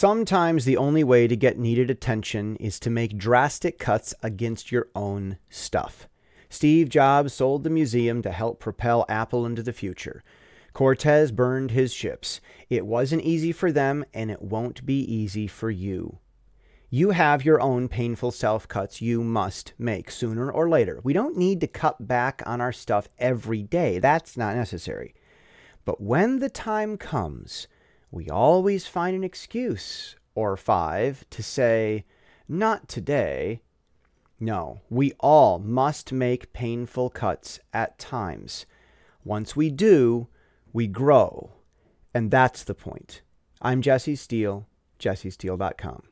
Sometimes the only way to get needed attention is to make drastic cuts against your own stuff. Steve Jobs sold the museum to help propel Apple into the future. Cortez burned his ships. It wasn't easy for them, and it won't be easy for you. You have your own painful self cuts you must make sooner or later. We don't need to cut back on our stuff every day. That's not necessary. But when the time comes, we always find an excuse or five to say, not today. No, we all must make painful cuts at times. Once we do, we grow. And that's the point. I'm Jesse Steele, jessesteele.com.